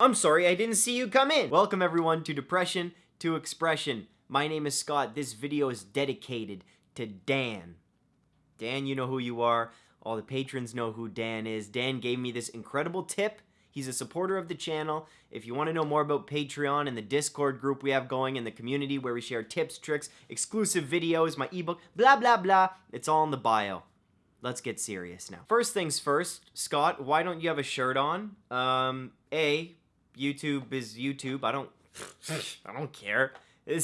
I'm sorry I didn't see you come in. Welcome everyone to Depression to Expression. My name is Scott. This video is dedicated to Dan. Dan, you know who you are. All the patrons know who Dan is. Dan gave me this incredible tip. He's a supporter of the channel. If you want to know more about Patreon and the Discord group we have going in the community where we share tips, tricks, exclusive videos, my ebook, blah, blah, blah, it's all in the bio. Let's get serious now. First things first, Scott, why don't you have a shirt on? Um, A, YouTube is YouTube. I don't I don't care.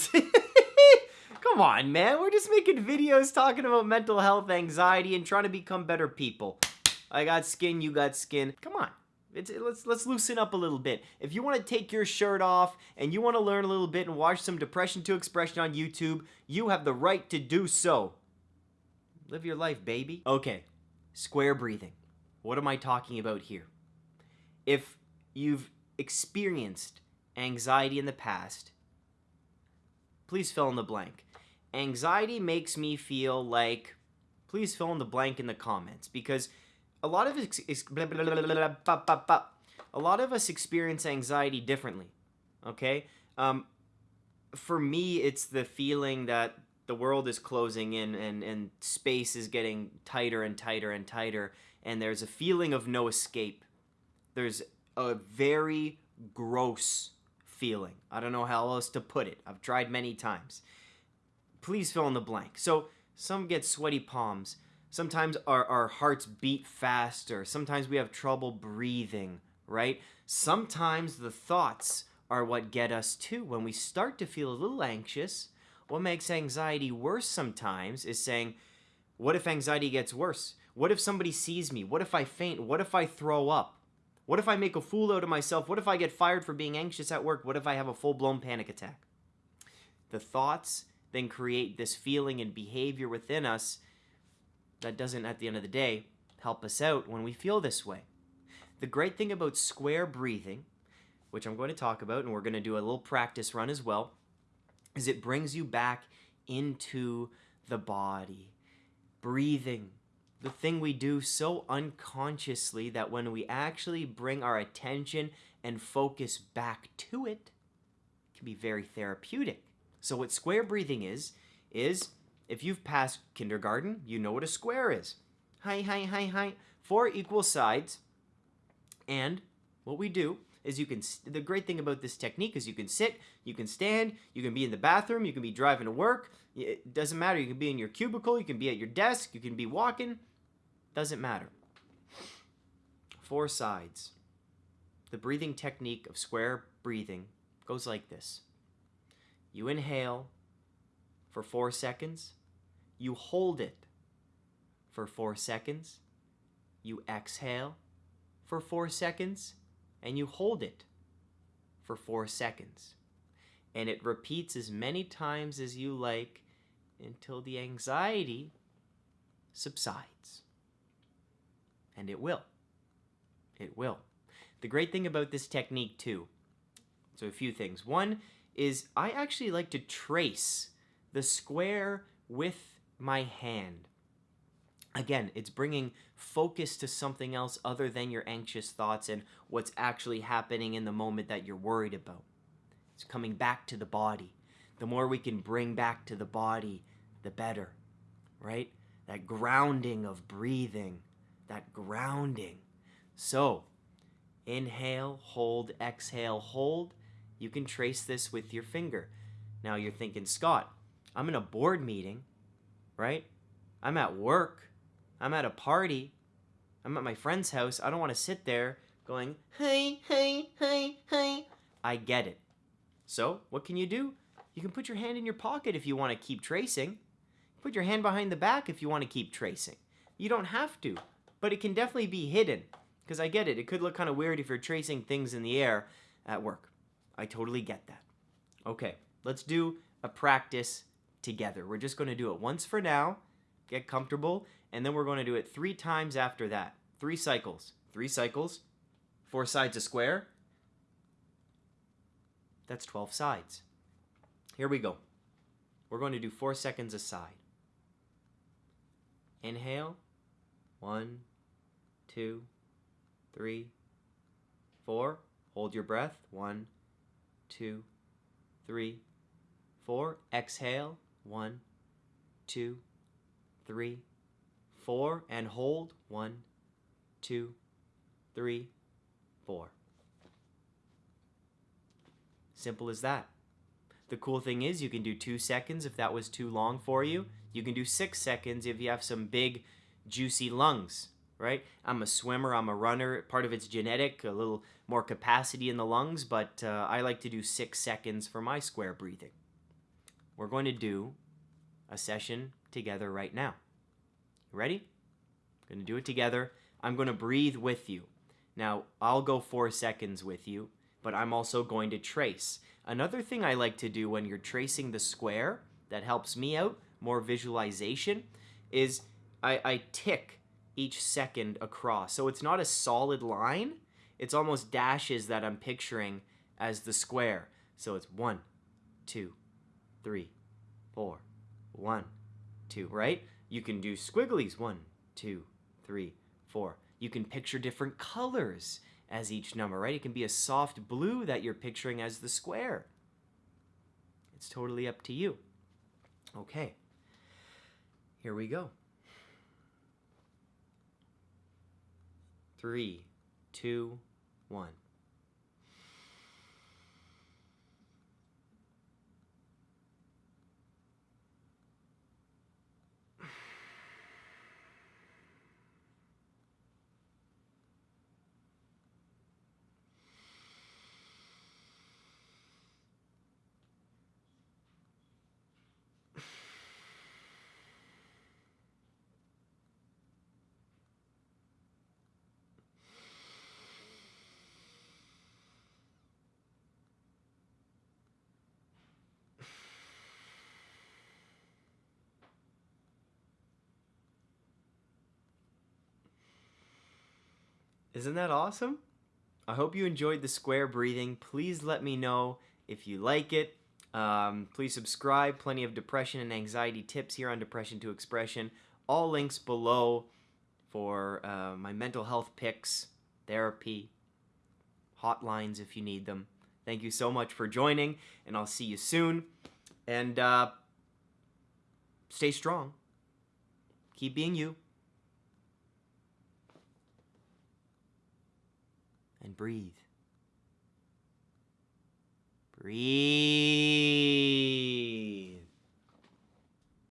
Come on, man. We're just making videos talking about mental health, anxiety, and trying to become better people. I got skin, you got skin. Come on. It's, let's let's loosen up a little bit. If you want to take your shirt off and you want to learn a little bit and watch some depression to expression on YouTube, you have the right to do so. Live your life, baby. Okay. Square breathing. What am I talking about here? If you've experienced anxiety in the past, please fill in the blank. Anxiety makes me feel like, please fill in the blank in the comments because a lot of us, a lot of us experience anxiety differently. Okay, um, for me, it's the feeling that the world is closing in and and space is getting tighter and tighter and tighter, and there's a feeling of no escape. There's a very gross feeling. I don't know how else to put it. I've tried many times. Please fill in the blank. So some get sweaty palms. Sometimes our, our hearts beat faster. Sometimes we have trouble breathing, right? Sometimes the thoughts are what get us too. When we start to feel a little anxious, what makes anxiety worse sometimes is saying, what if anxiety gets worse? What if somebody sees me? What if I faint? What if I throw up? What if I make a fool out of myself? What if I get fired for being anxious at work? What if I have a full-blown panic attack? The thoughts then create this feeling and behavior within us that doesn't, at the end of the day, help us out when we feel this way. The great thing about square breathing, which I'm going to talk about, and we're going to do a little practice run as well, is it brings you back into the body. Breathing, the thing we do so unconsciously that when we actually bring our attention and focus back to it, it can be very therapeutic. So what square breathing is, is if you've passed kindergarten, you know what a square is. Hi, hi, hi, hi. Four equal sides. And what we do is you can, the great thing about this technique is you can sit, you can stand, you can be in the bathroom, you can be driving to work. It doesn't matter. You can be in your cubicle, you can be at your desk, you can be walking. Doesn't matter. Four sides. The breathing technique of square breathing goes like this. You inhale for four seconds. You hold it for four seconds. You exhale for four seconds. And you hold it for four seconds. And it repeats as many times as you like until the anxiety subsides. And it will. It will. The great thing about this technique too, so a few things. One is I actually like to trace the square with my hand. Again, it's bringing focus to something else other than your anxious thoughts and what's actually happening in the moment that you're worried about. It's coming back to the body. The more we can bring back to the body, the better, right? That grounding of breathing, that grounding. So, inhale, hold, exhale, hold. You can trace this with your finger. Now you're thinking, Scott, I'm in a board meeting, right? I'm at work. I'm at a party. I'm at my friend's house. I don't want to sit there going, hey, hey, hey, hey. I get it. So, what can you do? You can put your hand in your pocket if you want to keep tracing. Put your hand behind the back if you want to keep tracing. You don't have to but it can definitely be hidden. Because I get it, it could look kind of weird if you're tracing things in the air at work. I totally get that. Okay, let's do a practice together. We're just going to do it once for now, get comfortable, and then we're going to do it three times after that. Three cycles. Three cycles, four sides a square. That's 12 sides. Here we go. We're going to do four seconds a side. Inhale. One, two, three, four. Hold your breath. One, two, three, four. Exhale. One, two, three, four. And hold. One, two, three, four. Simple as that. The cool thing is you can do two seconds if that was too long for you. You can do six seconds if you have some big, juicy lungs, right? I'm a swimmer, I'm a runner. Part of it's genetic, a little more capacity in the lungs, but uh, I like to do six seconds for my square breathing. We're going to do a session together right now. Ready? Going to do it together. I'm going to breathe with you. Now, I'll go four seconds with you, but I'm also going to trace. Another thing I like to do when you're tracing the square that helps me out, more visualization, is I, I tick each second across. So it's not a solid line, it's almost dashes that I'm picturing as the square. So it's one, two, three, four, one, two, right? You can do squigglies, one, two, three, four. You can picture different colors as each number, right? It can be a soft blue that you're picturing as the square. It's totally up to you. Okay, here we go. Three, two, one. Isn't that awesome? I hope you enjoyed the square breathing. Please let me know if you like it. Um, please subscribe. Plenty of depression and anxiety tips here on Depression to Expression. All links below for uh, my mental health picks, therapy, hotlines if you need them. Thank you so much for joining, and I'll see you soon. And uh, stay strong. Keep being you. And breathe. Breathe.